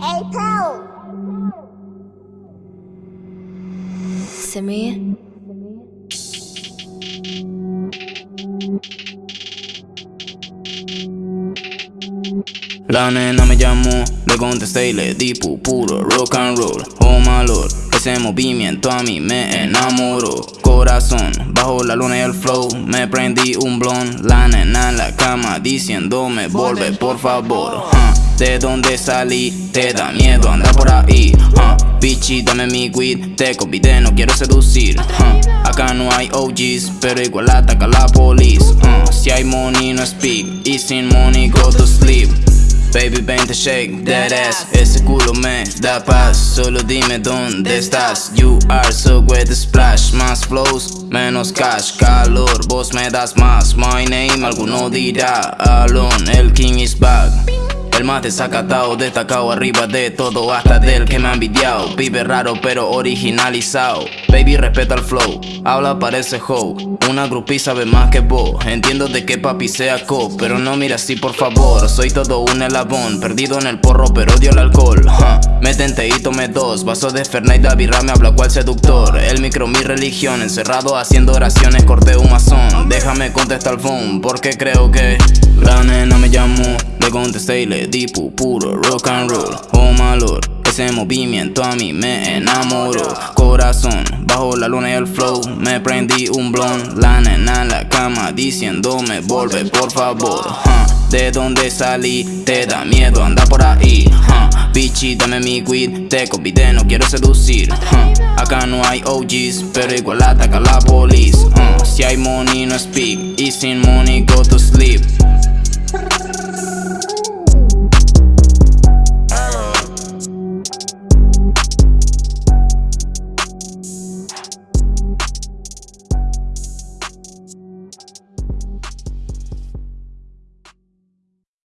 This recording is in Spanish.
Hey, Paul. Simeon? La nena me llamó, le contesté y le di pu- puro rock and roll Oh my lord, ese movimiento a mí me enamoró Corazón, bajo la luna y el flow Me prendí un blon, la nena en la cama Diciéndome, vuelve por favor. De donde salí, te da miedo andar por ahí. Bichi, dame mi weed, te convidé, no quiero seducir. Acá no hay OGs, pero igual ataca la police. Si hay money no speak, y sin money go to sleep. Baby, ven te shake that ass Ese culo me da paz. Solo dime dónde estás. You are so wet splash Más flows, menos cash. Calor, vos me das más. My name, alguno dirá Alone, el king is back más desacatado, destacado arriba de todo Hasta del que me ha envidiado. Vive raro pero originalizado. Baby respeta el flow, habla parece hoe Una groupie sabe más que vos. Entiendo de que papi sea co Pero no mira así por favor. Soy todo un elabón Perdido en el porro pero odio el alcohol. Huh. Me tenté y tomé dos Vasos de Fernet y birra me habla cual seductor. El micro mi religión Encerrado haciendo oraciones corté un mazón Déjame contestar el phone Porque creo que contesté y le di pu- puro rock and roll Oh my lord ese movimiento a mí me enamoró Corazón, bajo la luna y el flow Me prendí un blon La nena en la cama diciéndome Vuelve por favor. De donde salí te da miedo andar por ahí huh. Bichi, dame mi weed Te convidé, no quiero seducir. Acá no hay OGs Pero igual ataca la police. Si hay money no speak Y sin money go to sleep